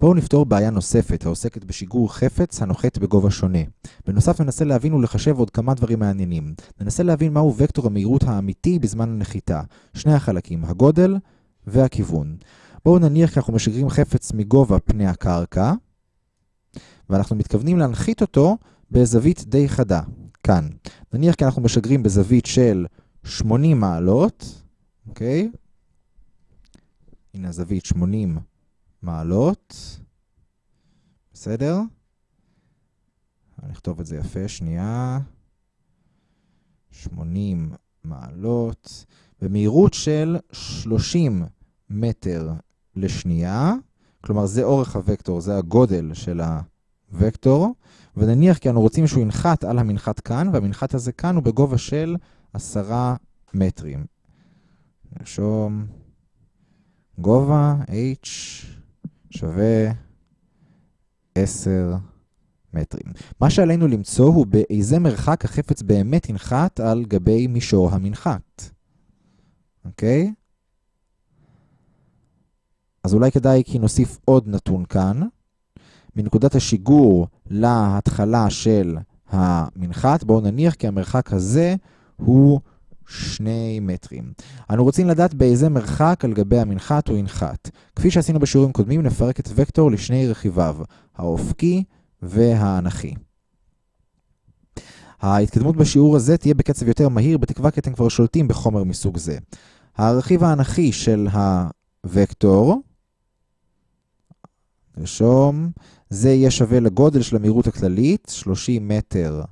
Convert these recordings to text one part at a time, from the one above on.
בואו נפתור בעיה נוספת העוסקת בשיגור חפץ הנוחת בגובה שונה. בנוסף ננסה להבין ולחשב עוד כמה דברים מעניינים. ננסה להבין מהו וקטור המהירות האמיתי בזמן הנחיתה. שני החלקים, הגודל והכיוון. בואו נניח כי אנחנו משגרים חפץ מגובה פני הקרקע, ואנחנו מתכוונים להנחית אותו בזווית די חדה, כאן. נניח כי אנחנו משגרים בזווית של 80 מעלות, אוקיי? הנה הזווית 80 מעלות, בסדר? אני אכתוב את זה יפה, שנייה. 80 מעלות, במהירות של 30 מטר לשנייה, כלומר זה אורך הוקטור, זה הגודל של הוקטור, ונניח כי אנו רוצים שהוא ינחת על המנחת כאן, והמנחת הזה כאן הוא בגובה של 10 מטרים. נרשום גובה h שווה 10 מטרים. מה שעלינו למצוא הוא באיזה מרחק החפץ באמת ינחת על גבי מישור המנחת. אוקיי? אז אולי כדאי כי נוסיף עוד נתון כאן. מנקודת השיגור להתחלה של המנחת, בואו נניח כי המרחק הזה הוא 2 מטרים. אנו רוצים לדעת באיזה מרחק על גבי המנחת הוא ינחת. כפי שעשינו בשיעורים קודמים, נפרק את וקטור לשני רכיביו, האופקי והאנכי. ההתקדמות בשיעור הזה תהיה בקצב יותר מהיר, בתקווה כי אתם כבר שולטים בחומר מסוג זה. הרכיב האנכי של הוקטור, נרשום, זה יהיה שווה לגודל של המהירות הכללית, 30 מטר,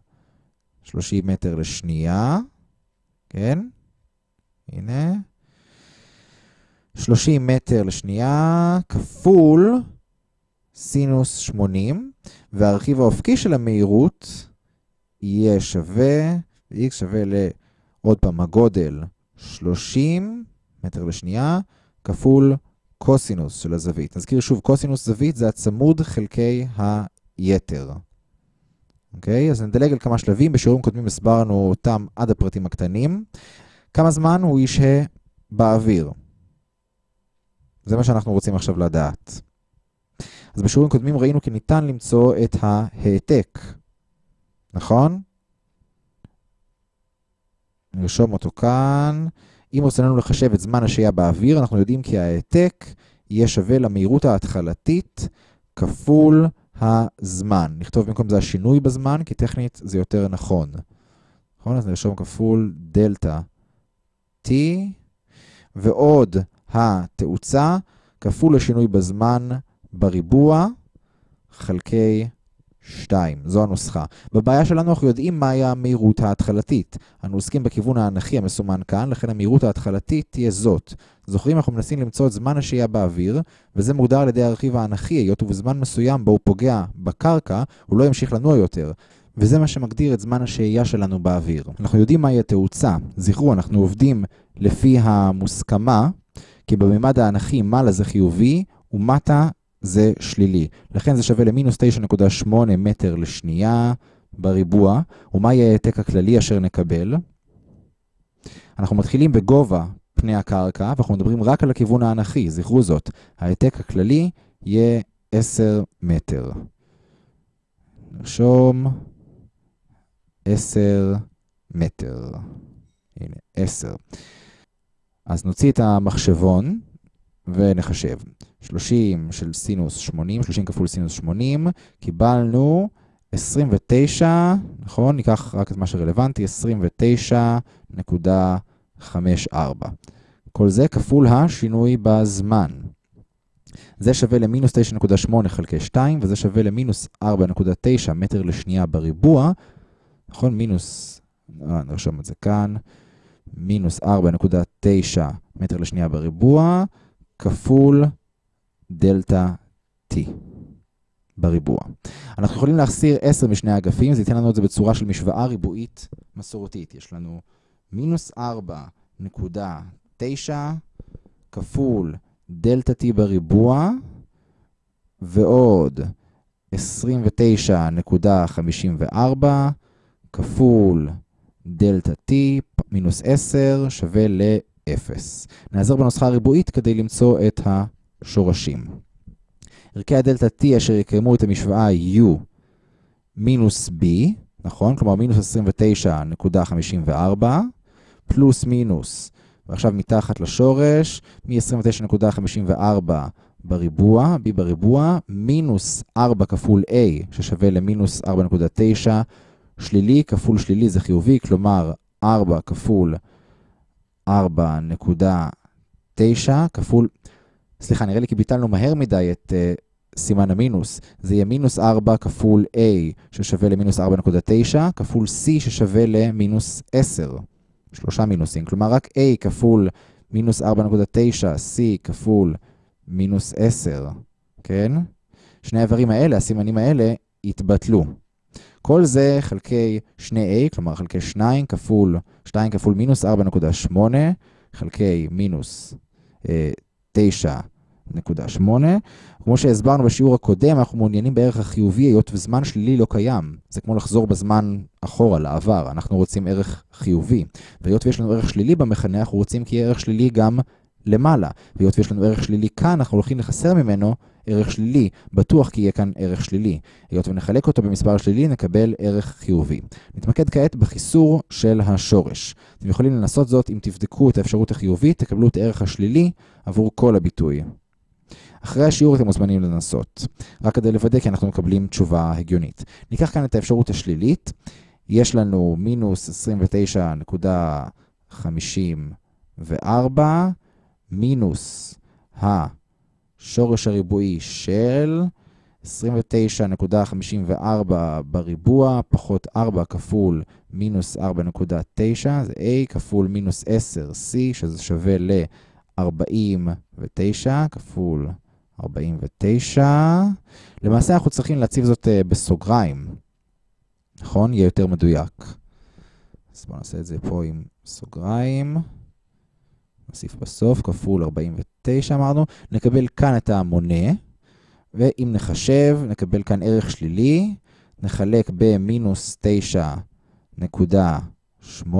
30 מטר לשנייה, כן? הנה. 30 מטר לשנייה כפול סינוס 80, והרכיב האופקי של המהירות יהיה שווה, x שווה לעוד פעם הגודל 30 מטר לשנייה כפול קוסינוס של הזווית. נזכיר שוב, קוסינוס זווית זה הצמוד חלקי היתר. אוקיי? אז נדלג על כמה שלבים, בשיעורים קודמים הסברנו אותם עד הפרטים הקטנים. כמה זמן הוא ישהה באוויר? זה מה שאנחנו רוצים עכשיו לדעת. אז בשיעורים קודמים ראינו כי ניתן למצוא את ההעתק, נכון? נרשום אותו כאן. אם רצינו לחשב את זמן השהייה באוויר, אנחנו יודעים כי ההעתק יהיה שווה למהירות ההתחלתית כפול הזמן. נכתוב במקום זה השינוי בזמן, כי טכנית זה יותר נכון. נכון? אז נרשום כפול דלתא t, ועוד התאוצה כפול השינוי בזמן בריבוע חלקי 2. זו הנוסחה. בבעיה שלנו אנחנו יודעים מהי המהירות ההתחלתית. אנו עוסקים בכיוון האנכי המסומן כאן, לכן המהירות ההתחלתית תהיה זאת. זוכרים, אנחנו מנסים למצוא את זמן השהייה באוויר, וזה מוגדר על ידי הרכיב האנכי, היות ובזמן מסוים בו הוא פוגע בקרקע, הוא לא ימשיך לנוע יותר. וזה מה שמגדיר את זמן השהייה שלנו באוויר. אנחנו יודעים מהי התאוצה. זכרו, אנחנו עובדים לפי המוסכמה, כי בממד האנכי מעלה זה חיובי, ומטה זה שלילי. לכן זה שווה למינוס 9.8 מטר לשנייה בריבוע. ומה יהיה העתק הכללי אשר נקבל? אנחנו מתחילים בגובה פני הקרקע, ואנחנו מדברים רק על הכיוון האנכי, זכרו זאת. העתק הכללי יהיה 10 מטר. נרשום 10 מטר. הנה, 10. אז נוציא את המחשבון ונחשב. 30 של סינוס 80, 30 כפול סינוס 80, קיבלנו 29, נכון? ניקח רק את מה שרלוונטי, 29.54. כל זה כפול השינוי בזמן. זה שווה למינוס 9.8 חלקי 2, וזה שווה למינוס 4.9 מטר לשנייה בריבוע. נכון? מינוס, אה, נרשום את זה כאן, מינוס 4.9 מטר לשנייה בריבוע, כפול דלתא t בריבוע. אנחנו יכולים להחסיר 10 משני האגפים, זה ייתן לנו את זה בצורה של משוואה ריבועית מסורתית. יש לנו מינוס 4.9 כפול דלתא t בריבוע, ועוד 29.54 כפול דלתא t מינוס 10 שווה ל-0. נעזר בנוסחה הריבועית כדי למצוא את ה... שורשים. ערכי הדלתא T אשר יקיימו את המשוואה יהיו מינוס B, נכון? כלומר מינוס 29.54, פלוס מינוס, ועכשיו מתחת לשורש, מ-29.54 בריבוע, b בריבוע, מינוס 4 כפול a, ששווה למינוס 4.9, שלילי כפול שלילי זה חיובי, כלומר 4 כפול 4.9 כפול, סליחה, נראה לי כי ביטלנו מהר מדי את uh, סימן המינוס. זה יהיה מינוס 4 כפול a, ששווה למינוס 4.9, כפול c, ששווה למינוס 10. שלושה מינוסים, כלומר רק a כפול מינוס 4.9, c כפול מינוס 10, כן? שני האיברים האלה, הסימנים האלה, יתבטלו. כל זה חלקי 2a, כלומר חלקי 2 כפול, 2 כפול מינוס 4.8, חלקי מינוס אה, 9.8. כמו שהסברנו בשיעור הקודם, אנחנו מעוניינים בערך החיובי, היות וזמן שלילי לא קיים. זה כמו לחזור בזמן אחורה, לעבר. אנחנו רוצים ערך חיובי. והיות ויש לנו ערך שלילי במכנה, אנחנו רוצים כי יהיה ערך שלילי גם למעלה. והיות ויש לנו ערך שלילי כאן, אנחנו הולכים לחסר ממנו ערך שלילי. בטוח כי יהיה כאן ערך שלילי. היות ונחלק אותו במספר שלילי, נקבל ערך חיובי. נתמקד כעת בחיסור של השורש. אתם יכולים לנסות זאת אם תבדקו את האפשרות החיובית, תקבלו את הערך השלילי עבור כל הביטוי. אחרי השיעור אתם מוזמנים לנסות, רק כדי לוודא כי אנחנו מקבלים תשובה הגיונית. ניקח כאן את האפשרות השלילית, יש לנו מינוס 29.54 מינוס השורש הריבועי של 29.54 בריבוע פחות 4 כפול מינוס 4.9 זה a כפול מינוס 10c שזה שווה ל-49 כפול 49. למעשה אנחנו צריכים להציב זאת בסוגריים, נכון? יהיה יותר מדויק. אז בואו נעשה את זה פה עם סוגריים. נוסיף בסוף, כפול 49 אמרנו. נקבל כאן את המונה, ואם נחשב, נקבל כאן ערך שלילי. נחלק במינוס 9.8,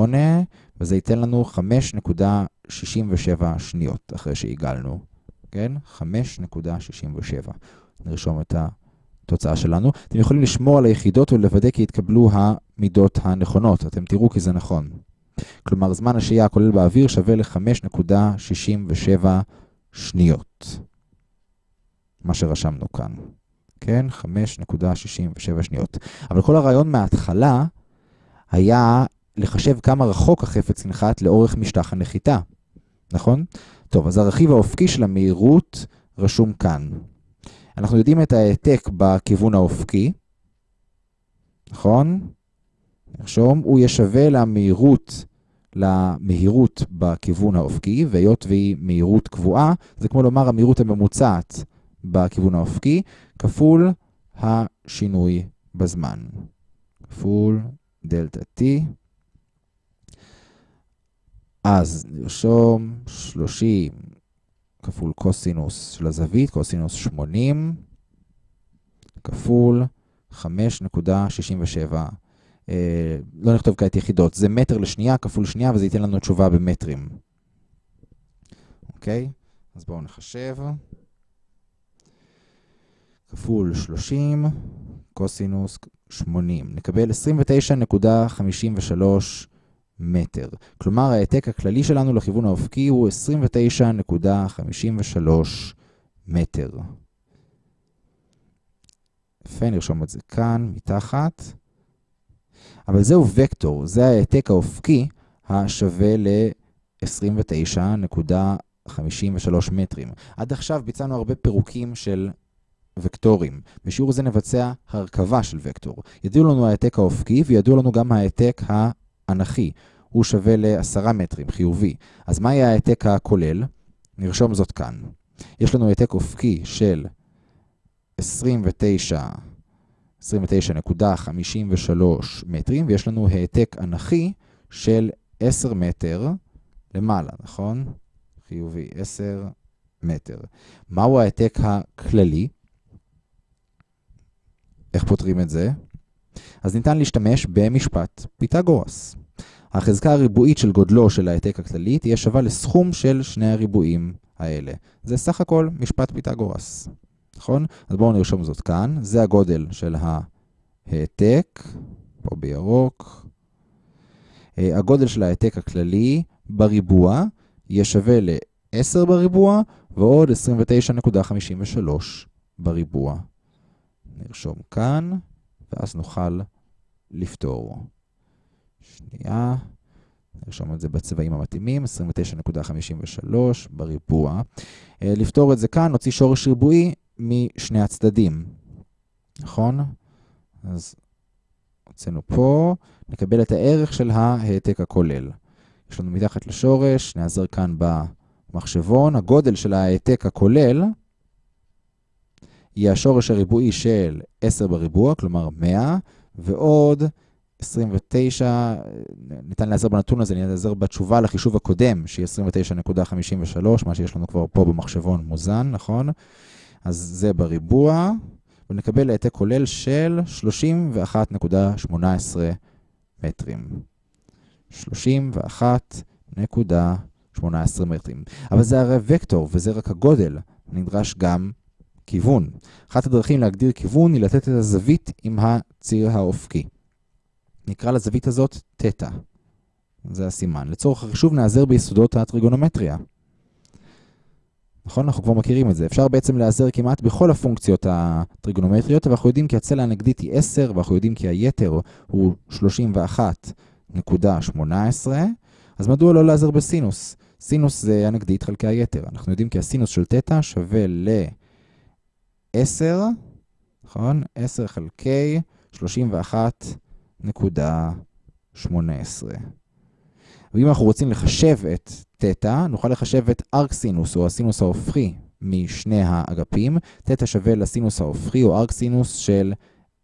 וזה ייתן לנו 5.67 שניות אחרי שעיגלנו. כן? 5.67. נרשום את התוצאה שלנו. אתם יכולים לשמור על היחידות ולוודא כי יתקבלו המידות הנכונות. אתם תראו כי זה נכון. כלומר, זמן השהייה הכולל באוויר שווה ל-5.67 שניות. מה שרשמנו כאן. כן? 5.67 שניות. אבל כל הרעיון מההתחלה היה לחשב כמה רחוק החפץ נחת לאורך משטח הנחיתה. נכון? טוב, אז הרכיב האופקי של המהירות רשום כאן. אנחנו יודעים את ההעתק בכיוון האופקי, נכון? נרשום, הוא יהיה שווה למהירות, למהירות בכיוון האופקי, והיות והיא מהירות קבועה, זה כמו לומר המהירות הממוצעת בכיוון האופקי, כפול השינוי בזמן. כפול דלתה T. אז נרשום 30 כפול קוסינוס של הזווית, קוסינוס 80, כפול 5.67. אה, לא נכתוב כעת יחידות, זה מטר לשנייה כפול שנייה, וזה ייתן לנו תשובה במטרים. אוקיי? אז בואו נחשב. כפול 30, קוסינוס 80. נקבל 29.53 מטר. כלומר, ההעתק הכללי שלנו לכיוון האופקי הוא 29.53 מטר. יפה, נרשום את זה כאן, מתחת. אבל זהו וקטור, זה ההעתק האופקי השווה ל-29.53 מטרים. עד עכשיו ביצענו הרבה פירוקים של וקטורים. בשיעור זה נבצע הרכבה של וקטור. ידעו לנו ההעתק האופקי וידעו לנו גם ההעתק האנכי. הוא שווה ל-10 מטרים, חיובי. אז מה יהיה ההעתק הכולל? נרשום זאת כאן. יש לנו העתק אופקי של 29, 29.53 מטרים, ויש לנו העתק אנכי של 10 מטר למעלה, נכון? חיובי, 10 מטר. מהו ההעתק הכללי? איך פותרים את זה? אז ניתן להשתמש במשפט פיתגורס. החזקה הריבועית של גודלו של ההעתק הכללי תהיה שווה לסכום של שני הריבועים האלה. זה סך הכל משפט פיתגורס. נכון? אז בואו נרשום זאת כאן. זה הגודל של העתק, פה בירוק. אה, הגודל של העתק הכללי בריבוע יהיה שווה ל-10 בריבוע ועוד 29.53 בריבוע. נרשום כאן, ואז נוכל לפתור. שנייה, נרשום את זה בצבעים המתאימים, 29.53 בריבוע. אה, לפתור את זה כאן, נוציא שורש ריבועי משני הצדדים, נכון? אז הוצאנו פה, נקבל את הערך של ההעתק הכולל. יש לנו מתחת לשורש, נעזר כאן במחשבון, הגודל של ההעתק הכולל יהיה השורש הריבועי של 10 בריבוע, כלומר 100, ועוד 29, ניתן להיעזר בנתון הזה, להיעזר בתשובה לחישוב הקודם, שהיא 29.53, מה שיש לנו כבר פה במחשבון מוזן, נכון? אז זה בריבוע, ונקבל העתק כולל של 31.18 מטרים. 31.18 מטרים. אבל זה הרי וקטור, וזה רק הגודל. נדרש גם כיוון. אחת הדרכים להגדיר כיוון היא לתת את הזווית עם הציר האופקי. נקרא לזווית הזאת תטא. זה הסימן. לצורך החישוב נעזר ביסודות הטריגונומטריה. נכון? אנחנו כבר מכירים את זה. אפשר בעצם להיעזר כמעט בכל הפונקציות הטריגונומטריות, ואנחנו יודעים כי הצלע הנגדית היא 10, ואנחנו יודעים כי היתר הוא 31.18, אז מדוע לא להיעזר בסינוס? סינוס זה הנגדית חלקי היתר. אנחנו יודעים כי הסינוס של תטא שווה ל-10, נכון? 10 חלקי 31.18. ואם אנחנו רוצים לחשב את תטא, נוכל לחשב את ארק סינוס, או הסינוס ההופכי, משני האגפים. תטא שווה לסינוס ההופכי, או ארק סינוס של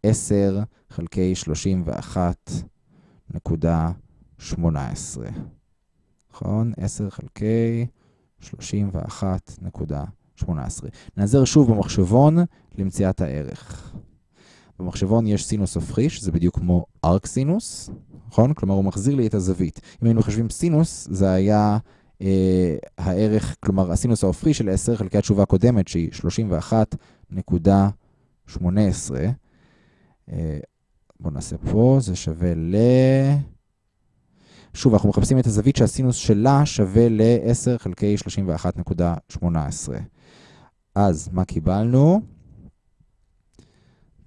10 חלקי 31.18. נכון? 10 חלקי 31.18. נעזר שוב במחשבון למציאת הערך. במחשבון יש סינוס הופכי, שזה בדיוק כמו ארק סינוס, נכון? כלומר, הוא מחזיר לי את הזווית. אם היינו חושבים סינוס, זה היה אה, הערך, כלומר, הסינוס ההופכי של 10 חלקי התשובה הקודמת, שהיא 31.18. אה, בואו נעשה פה, זה שווה ל... שוב, אנחנו מחפשים את הזווית שהסינוס שלה שווה ל-10 חלקי 31.18. אז מה קיבלנו?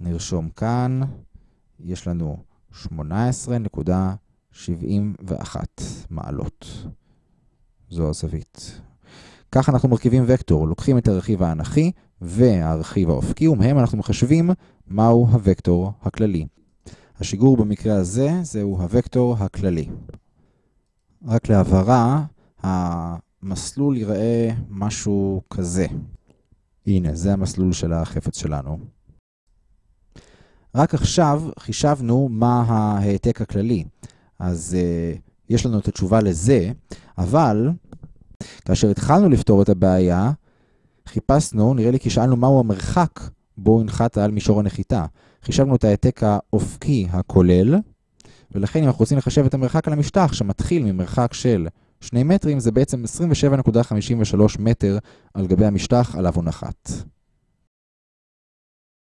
נרשום כאן, יש לנו 18.71 מעלות. זו הזווית. כך אנחנו מרכיבים וקטור, לוקחים את הרכיב האנכי והרכיב האופקי, ומהם אנחנו מחשבים מהו הוקטור הכללי. השיגור במקרה הזה זהו הוקטור הכללי. רק להבהרה, המסלול ייראה משהו כזה. הנה, זה המסלול של החפץ שלנו. רק עכשיו חישבנו מה ההעתק הכללי. אז uh, יש לנו את התשובה לזה, אבל כאשר התחלנו לפתור את הבעיה, חיפשנו, נראה לי כי שאלנו מהו המרחק בו הנחת על מישור הנחיתה. חישבנו את ההעתק האופקי הכולל, ולכן אם אנחנו רוצים לחשב את המרחק על המשטח שמתחיל ממרחק של 2 מטרים, זה בעצם 27.53 מטר על גבי המשטח עליו הוא נחת.